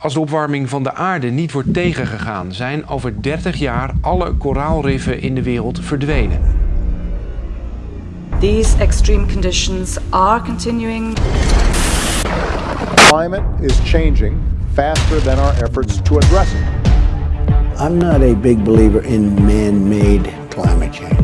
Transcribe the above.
Als de opwarming van de aarde niet wordt tegengegaan, zijn over 30 jaar alle koraalriffen in de wereld verdwenen. These extreme conditions are continuing. Climate is changing faster than our efforts to address it. I'm not a big believer in man-made climate change.